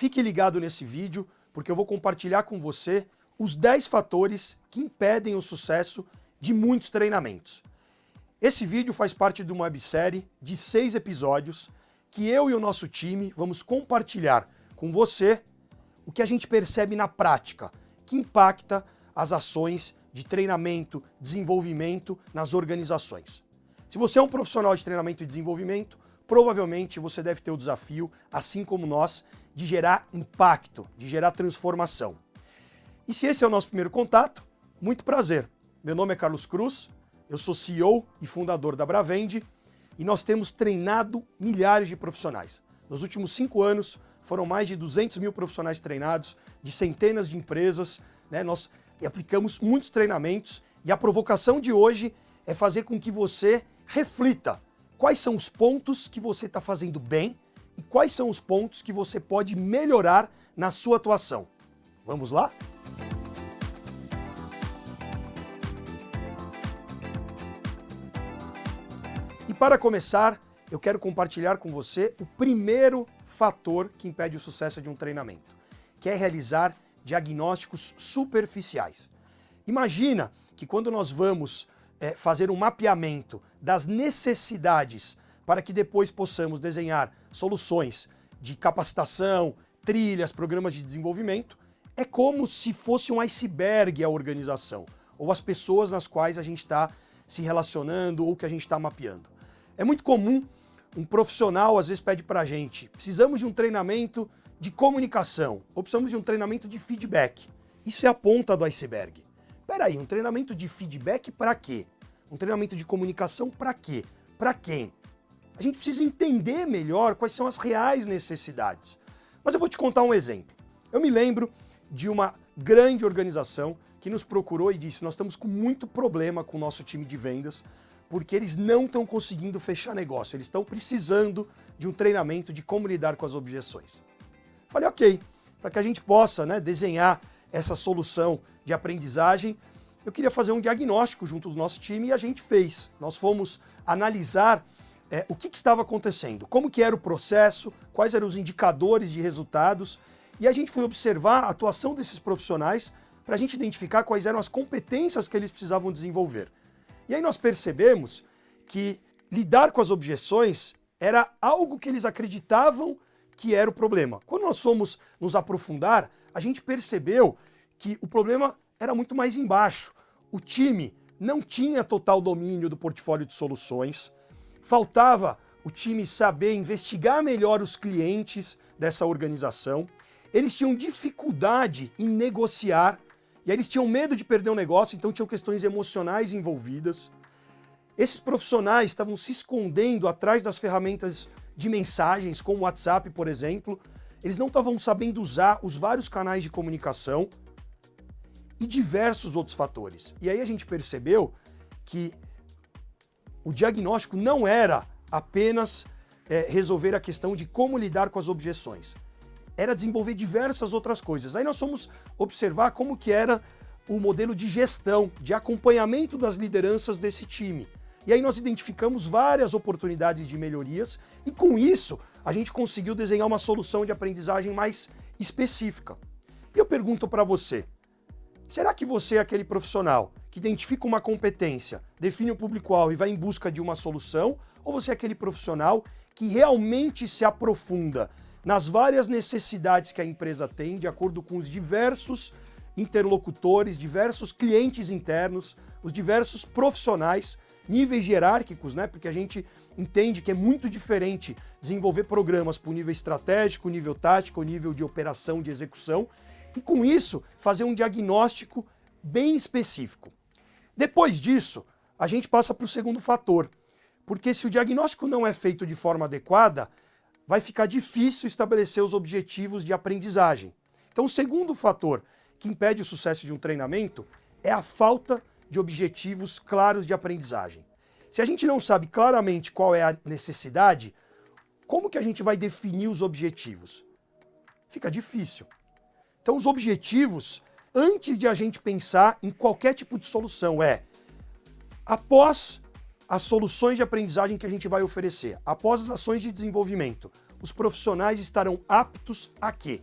Fique ligado nesse vídeo, porque eu vou compartilhar com você os 10 fatores que impedem o sucesso de muitos treinamentos. Esse vídeo faz parte de uma websérie de seis episódios que eu e o nosso time vamos compartilhar com você o que a gente percebe na prática, que impacta as ações de treinamento, desenvolvimento nas organizações. Se você é um profissional de treinamento e desenvolvimento, provavelmente você deve ter o desafio, assim como nós, de gerar impacto, de gerar transformação. E se esse é o nosso primeiro contato, muito prazer. Meu nome é Carlos Cruz, eu sou CEO e fundador da Bravende e nós temos treinado milhares de profissionais. Nos últimos cinco anos, foram mais de 200 mil profissionais treinados, de centenas de empresas, né? nós aplicamos muitos treinamentos e a provocação de hoje é fazer com que você reflita quais são os pontos que você está fazendo bem e quais são os pontos que você pode melhorar na sua atuação. Vamos lá? E para começar, eu quero compartilhar com você o primeiro fator que impede o sucesso de um treinamento, que é realizar diagnósticos superficiais. Imagina que quando nós vamos é, fazer um mapeamento das necessidades para que depois possamos desenhar soluções de capacitação, trilhas, programas de desenvolvimento, é como se fosse um iceberg a organização, ou as pessoas nas quais a gente está se relacionando ou que a gente está mapeando. É muito comum um profissional às vezes pede para a gente, precisamos de um treinamento de comunicação, ou precisamos de um treinamento de feedback. Isso é a ponta do iceberg. Espera aí, um treinamento de feedback para quê? Um treinamento de comunicação para quê? Para quem? A gente precisa entender melhor quais são as reais necessidades. Mas eu vou te contar um exemplo. Eu me lembro de uma grande organização que nos procurou e disse, nós estamos com muito problema com o nosso time de vendas, porque eles não estão conseguindo fechar negócio, eles estão precisando de um treinamento de como lidar com as objeções. Falei, ok, para que a gente possa né, desenhar essa solução de aprendizagem, eu queria fazer um diagnóstico junto do nosso time e a gente fez. Nós fomos analisar é, o que, que, estava acontecendo, como que era o processo, quais eram os indicadores de resultados, e a gente foi observar a atuação desses profissionais para a gente identificar quais eram as competências que eles precisavam desenvolver. E aí nós percebemos que lidar com as objeções era algo que eles acreditavam que era o problema. Quando nós fomos nos aprofundar, a gente percebeu que o problema era muito mais embaixo. O time não tinha total domínio do portfólio de soluções, faltava o time saber investigar melhor os clientes dessa organização, eles tinham dificuldade em negociar e aí eles tinham medo de perder o negócio, então tinham questões emocionais envolvidas. Esses profissionais estavam se escondendo atrás das ferramentas de mensagens, como o WhatsApp, por exemplo. Eles não estavam sabendo usar os vários canais de comunicação e diversos outros fatores. E aí a gente percebeu que o diagnóstico não era apenas é, resolver a questão de como lidar com as objeções era desenvolver diversas outras coisas. Aí nós fomos observar como que era o modelo de gestão, de acompanhamento das lideranças desse time. E aí nós identificamos várias oportunidades de melhorias e com isso a gente conseguiu desenhar uma solução de aprendizagem mais específica. E eu pergunto para você, será que você é aquele profissional que identifica uma competência, define o público-alvo e vai em busca de uma solução, ou você é aquele profissional que realmente se aprofunda nas várias necessidades que a empresa tem, de acordo com os diversos interlocutores, diversos clientes internos, os diversos profissionais, níveis hierárquicos, né? Porque a gente entende que é muito diferente desenvolver programas para o nível estratégico, nível tático, nível de operação, de execução, e com isso fazer um diagnóstico bem específico. Depois disso, a gente passa para o segundo fator, porque se o diagnóstico não é feito de forma adequada, vai ficar difícil estabelecer os objetivos de aprendizagem. Então, o segundo fator que impede o sucesso de um treinamento é a falta de objetivos claros de aprendizagem. Se a gente não sabe claramente qual é a necessidade, como que a gente vai definir os objetivos? Fica difícil. Então, os objetivos, antes de a gente pensar em qualquer tipo de solução, é após as soluções de aprendizagem que a gente vai oferecer, após as ações de desenvolvimento, os profissionais estarão aptos a quê?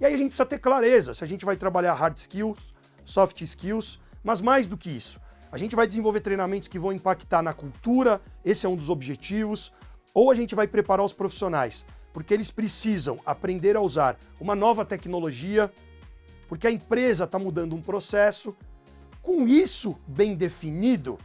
E aí a gente precisa ter clareza se a gente vai trabalhar hard skills, soft skills, mas mais do que isso. A gente vai desenvolver treinamentos que vão impactar na cultura, esse é um dos objetivos, ou a gente vai preparar os profissionais, porque eles precisam aprender a usar uma nova tecnologia, porque a empresa está mudando um processo. Com isso bem definido,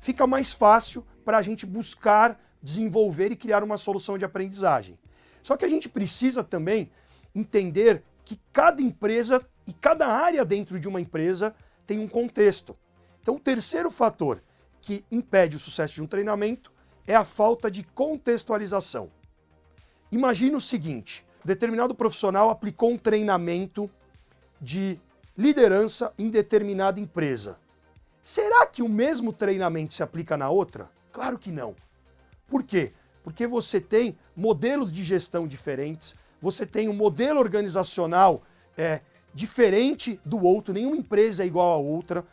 fica mais fácil para a gente buscar desenvolver e criar uma solução de aprendizagem. Só que a gente precisa também entender que cada empresa e cada área dentro de uma empresa tem um contexto. Então, o terceiro fator que impede o sucesso de um treinamento é a falta de contextualização. Imagina o seguinte, determinado profissional aplicou um treinamento de liderança em determinada empresa. Será que o mesmo treinamento se aplica na outra? Claro que não. Por quê? Porque você tem modelos de gestão diferentes, você tem um modelo organizacional é, diferente do outro, nenhuma empresa é igual a outra,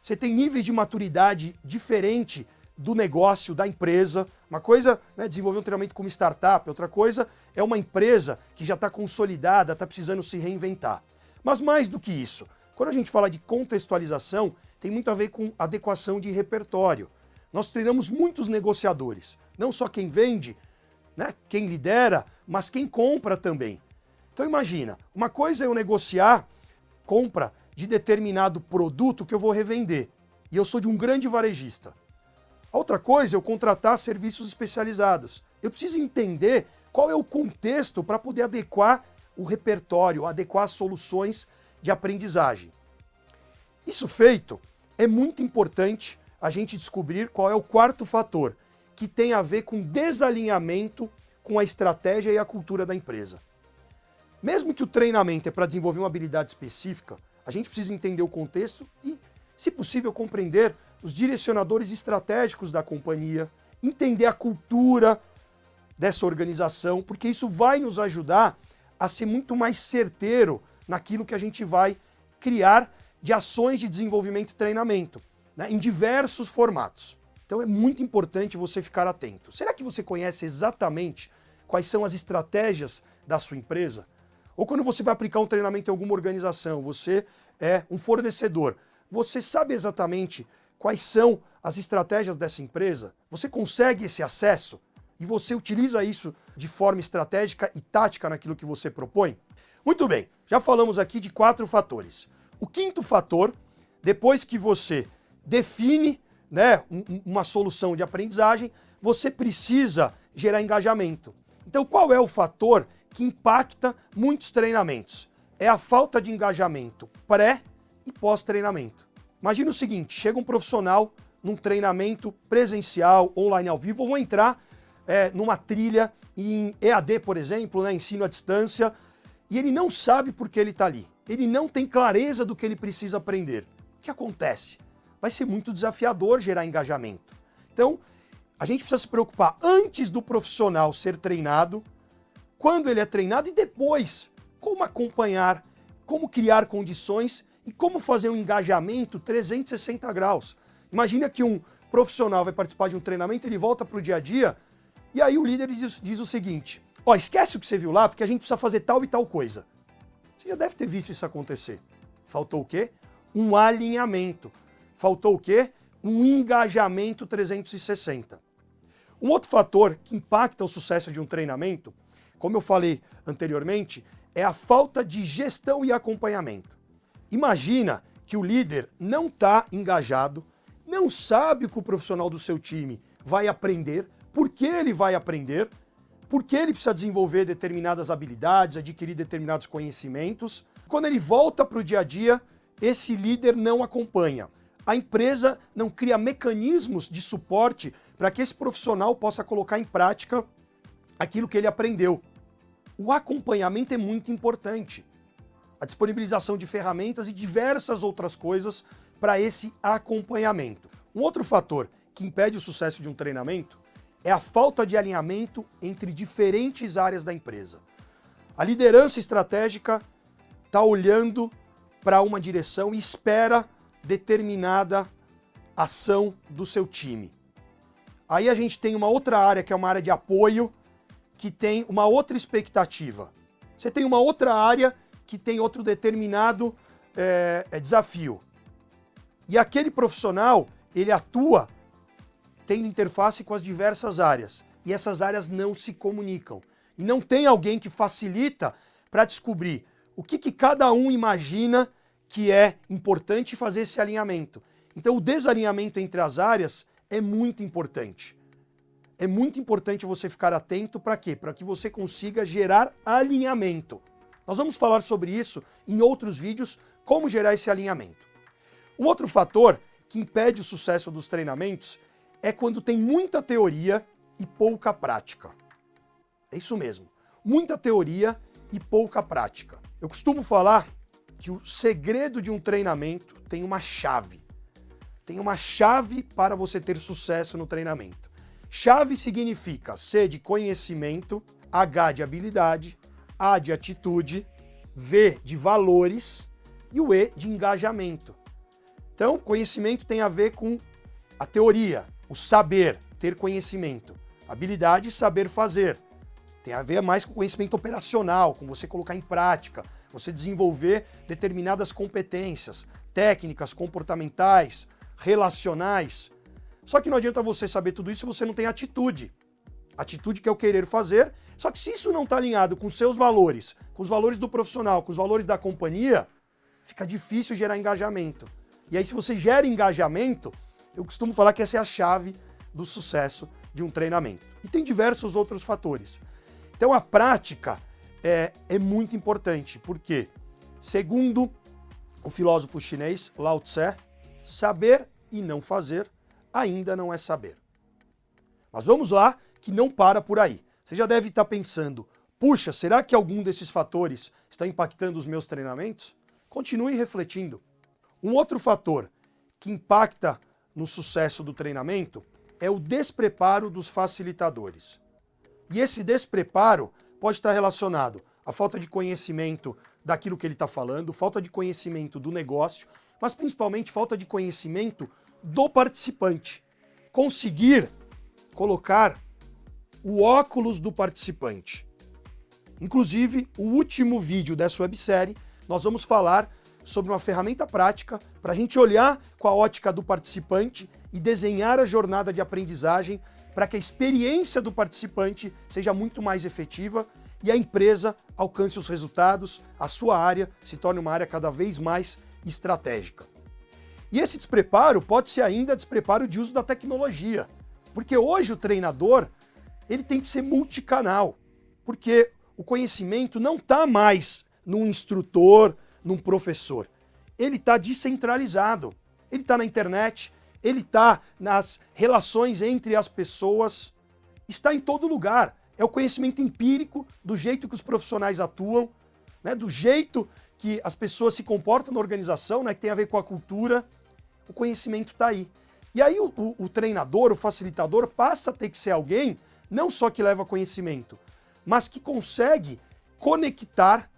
você tem níveis de maturidade diferente do negócio, da empresa. Uma coisa é né, desenvolver um treinamento como startup, outra coisa é uma empresa que já está consolidada, está precisando se reinventar. Mas mais do que isso, quando a gente fala de contextualização, tem muito a ver com adequação de repertório. Nós treinamos muitos negociadores, não só quem vende, né, quem lidera, mas quem compra também. Então imagina, uma coisa é eu negociar compra de determinado produto que eu vou revender, e eu sou de um grande varejista. Outra coisa é eu contratar serviços especializados. Eu preciso entender qual é o contexto para poder adequar o repertório, adequar as soluções de aprendizagem. Isso feito, é muito importante a gente descobrir qual é o quarto fator, que tem a ver com desalinhamento com a estratégia e a cultura da empresa. Mesmo que o treinamento é para desenvolver uma habilidade específica, a gente precisa entender o contexto e, se possível, compreender os direcionadores estratégicos da companhia, entender a cultura dessa organização, porque isso vai nos ajudar a ser muito mais certeiro naquilo que a gente vai criar de ações de desenvolvimento e treinamento, né, em diversos formatos. Então é muito importante você ficar atento. Será que você conhece exatamente quais são as estratégias da sua empresa? Ou quando você vai aplicar um treinamento em alguma organização, você é um fornecedor, você sabe exatamente quais são as estratégias dessa empresa? Você consegue esse acesso? E você utiliza isso de forma estratégica e tática naquilo que você propõe? Muito bem, já falamos aqui de quatro fatores. O quinto fator, depois que você define né, uma solução de aprendizagem, você precisa gerar engajamento. Então qual é o fator que impacta muitos treinamentos? É a falta de engajamento pré e pós-treinamento. Imagina o seguinte, chega um profissional num treinamento presencial, online ao vivo, ou entrar é, numa trilha em EAD, por exemplo, né, ensino à distância, e ele não sabe por que ele está ali. Ele não tem clareza do que ele precisa aprender. O que acontece? Vai ser muito desafiador gerar engajamento. Então, a gente precisa se preocupar antes do profissional ser treinado, quando ele é treinado e depois como acompanhar, como criar condições e como fazer um engajamento 360 graus. Imagina que um profissional vai participar de um treinamento, ele volta para o dia a dia e aí o líder diz, diz o seguinte, ó, esquece o que você viu lá porque a gente precisa fazer tal e tal coisa. Você já deve ter visto isso acontecer. Faltou o quê? Um alinhamento. Faltou o quê? Um engajamento 360. Um outro fator que impacta o sucesso de um treinamento, como eu falei anteriormente, é a falta de gestão e acompanhamento. Imagina que o líder não está engajado, não sabe o que o profissional do seu time vai aprender, por que ele vai aprender, por que ele precisa desenvolver determinadas habilidades, adquirir determinados conhecimentos. Quando ele volta para o dia a dia, esse líder não acompanha. A empresa não cria mecanismos de suporte para que esse profissional possa colocar em prática aquilo que ele aprendeu. O acompanhamento é muito importante. A disponibilização de ferramentas e diversas outras coisas para esse acompanhamento. Um outro fator que impede o sucesso de um treinamento é a falta de alinhamento entre diferentes áreas da empresa. A liderança estratégica está olhando para uma direção e espera determinada ação do seu time. Aí a gente tem uma outra área que é uma área de apoio, que tem uma outra expectativa. Você tem uma outra área que tem outro determinado é, desafio. E aquele profissional, ele atua tendo interface com as diversas áreas. E essas áreas não se comunicam. E não tem alguém que facilita para descobrir o que, que cada um imagina que é importante fazer esse alinhamento. Então o desalinhamento entre as áreas é muito importante. É muito importante você ficar atento para quê? Para que você consiga gerar alinhamento. Nós vamos falar sobre isso em outros vídeos, como gerar esse alinhamento. Um outro fator que impede o sucesso dos treinamentos é quando tem muita teoria e pouca prática. É isso mesmo, muita teoria e pouca prática. Eu costumo falar que o segredo de um treinamento tem uma chave. Tem uma chave para você ter sucesso no treinamento. Chave significa C de conhecimento, H de habilidade, A de atitude, V de valores e o E de engajamento. Então, conhecimento tem a ver com a teoria, o saber, ter conhecimento. Habilidade, saber fazer. Tem a ver mais com conhecimento operacional, com você colocar em prática, você desenvolver determinadas competências, técnicas, comportamentais, relacionais. Só que não adianta você saber tudo isso se você não tem atitude. Atitude que é o querer fazer, só que se isso não está alinhado com seus valores, com os valores do profissional, com os valores da companhia, fica difícil gerar engajamento. E aí, se você gera engajamento, eu costumo falar que essa é a chave do sucesso de um treinamento. E tem diversos outros fatores. Então, a prática é, é muito importante, porque, segundo o filósofo chinês Lao Tse, saber e não fazer ainda não é saber. Mas vamos lá, que não para por aí. Você já deve estar pensando, puxa, será que algum desses fatores está impactando os meus treinamentos? Continue refletindo. Um outro fator que impacta no sucesso do treinamento é o despreparo dos facilitadores. E esse despreparo pode estar relacionado à falta de conhecimento daquilo que ele está falando, falta de conhecimento do negócio, mas principalmente falta de conhecimento do participante. Conseguir colocar o óculos do participante. Inclusive, o último vídeo dessa websérie, nós vamos falar sobre uma ferramenta prática para a gente olhar com a ótica do participante e desenhar a jornada de aprendizagem para que a experiência do participante seja muito mais efetiva e a empresa alcance os resultados, a sua área se torne uma área cada vez mais estratégica. E esse despreparo pode ser ainda despreparo de uso da tecnologia, porque hoje o treinador ele tem que ser multicanal, porque o conhecimento não está mais num instrutor, num professor. Ele está descentralizado. Ele está na internet, ele está nas relações entre as pessoas, está em todo lugar. É o conhecimento empírico do jeito que os profissionais atuam, né, do jeito que as pessoas se comportam na organização, né, que tem a ver com a cultura. O conhecimento está aí. E aí o, o, o treinador, o facilitador, passa a ter que ser alguém não só que leva conhecimento, mas que consegue conectar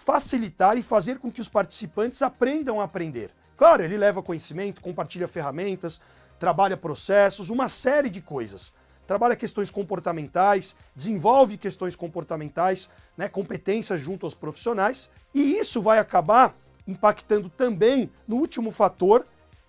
facilitar e fazer com que os participantes aprendam a aprender. Claro, ele leva conhecimento, compartilha ferramentas, trabalha processos, uma série de coisas. Trabalha questões comportamentais, desenvolve questões comportamentais, né, competências junto aos profissionais, e isso vai acabar impactando também no último fator,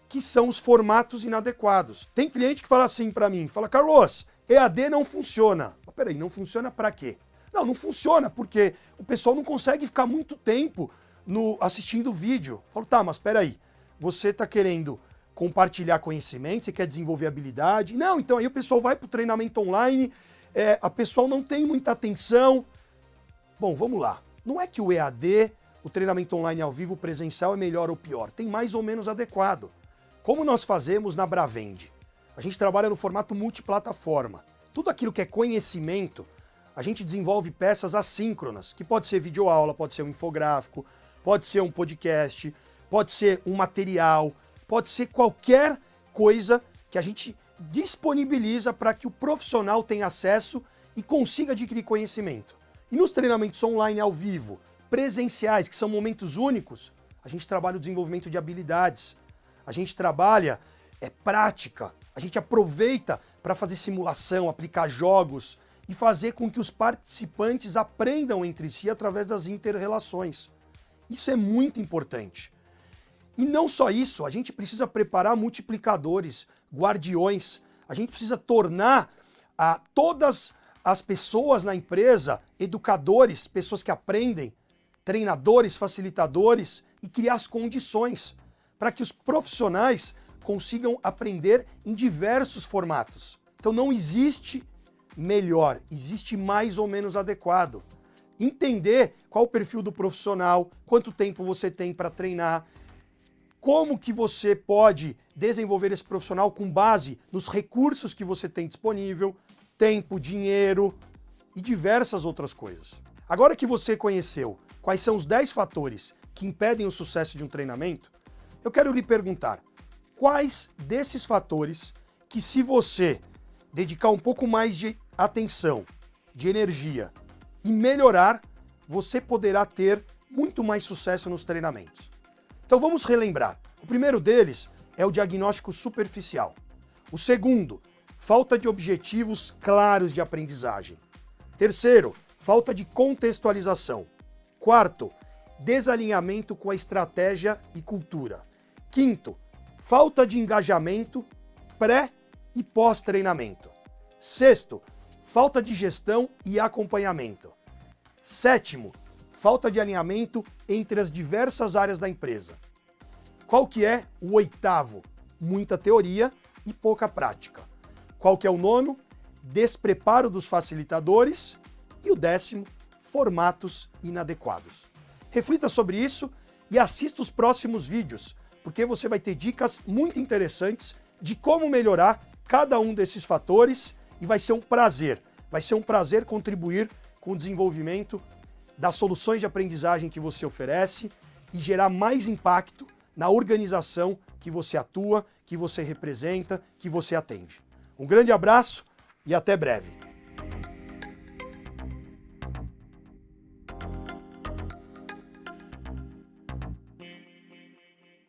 que são os formatos inadequados. Tem cliente que fala assim para mim, fala, Carlos, EAD não funciona. Mas peraí, não funciona para quê? Não, não funciona, porque o pessoal não consegue ficar muito tempo no, assistindo vídeo. Eu falo, tá, mas peraí, você está querendo compartilhar conhecimento, você quer desenvolver habilidade. Não, então aí o pessoal vai para o treinamento online, é, a pessoa não tem muita atenção. Bom, vamos lá. Não é que o EAD, o treinamento online ao vivo presencial é melhor ou pior, tem mais ou menos adequado. Como nós fazemos na Bravend? A gente trabalha no formato multiplataforma. Tudo aquilo que é conhecimento, a gente desenvolve peças assíncronas, que pode ser videoaula, pode ser um infográfico, pode ser um podcast, pode ser um material, pode ser qualquer coisa que a gente disponibiliza para que o profissional tenha acesso e consiga adquirir conhecimento. E nos treinamentos online ao vivo, presenciais, que são momentos únicos, a gente trabalha o desenvolvimento de habilidades, a gente trabalha é, prática, a gente aproveita para fazer simulação, aplicar jogos, e fazer com que os participantes aprendam entre si através das interrelações. Isso é muito importante. E não só isso, a gente precisa preparar multiplicadores, guardiões, a gente precisa tornar a ah, todas as pessoas na empresa educadores, pessoas que aprendem, treinadores, facilitadores e criar as condições para que os profissionais consigam aprender em diversos formatos. Então não existe melhor, existe mais ou menos adequado. Entender qual o perfil do profissional, quanto tempo você tem para treinar, como que você pode desenvolver esse profissional com base nos recursos que você tem disponível, tempo, dinheiro e diversas outras coisas. Agora que você conheceu quais são os 10 fatores que impedem o sucesso de um treinamento, eu quero lhe perguntar, quais desses fatores que se você dedicar um pouco mais de atenção, de energia e melhorar, você poderá ter muito mais sucesso nos treinamentos. Então vamos relembrar. O primeiro deles é o diagnóstico superficial. O segundo, falta de objetivos claros de aprendizagem. Terceiro, falta de contextualização. Quarto, desalinhamento com a estratégia e cultura. Quinto, falta de engajamento pré e pós-treinamento. Sexto, falta de gestão e acompanhamento. Sétimo, falta de alinhamento entre as diversas áreas da empresa. Qual que é o oitavo? Muita teoria e pouca prática. Qual que é o nono? Despreparo dos facilitadores. E o décimo, formatos inadequados. Reflita sobre isso e assista os próximos vídeos, porque você vai ter dicas muito interessantes de como melhorar cada um desses fatores e vai ser um prazer, vai ser um prazer contribuir com o desenvolvimento das soluções de aprendizagem que você oferece e gerar mais impacto na organização que você atua, que você representa, que você atende. Um grande abraço e até breve.